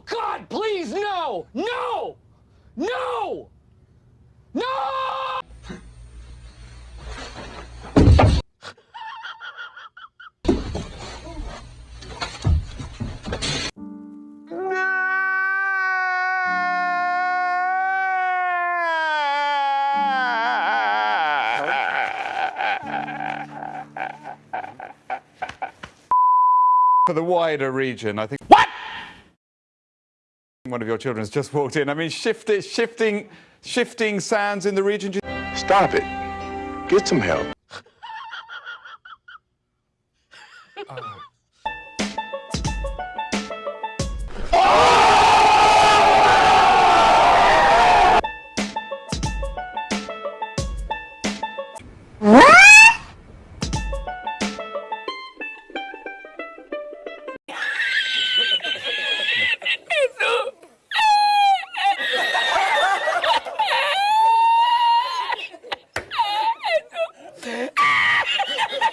God, please, no! No! No! No! For the wider region, I think. What? One of your children has just walked in. I mean, shifting, shifting, shifting sounds in the region. Stop it. Get some help. Oh.